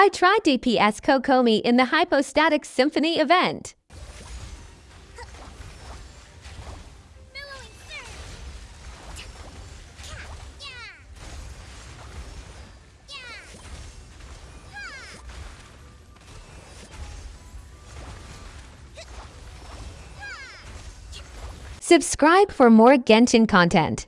I tried DPS Kokomi in the Hypostatic Symphony event. Subscribe for more Genshin content.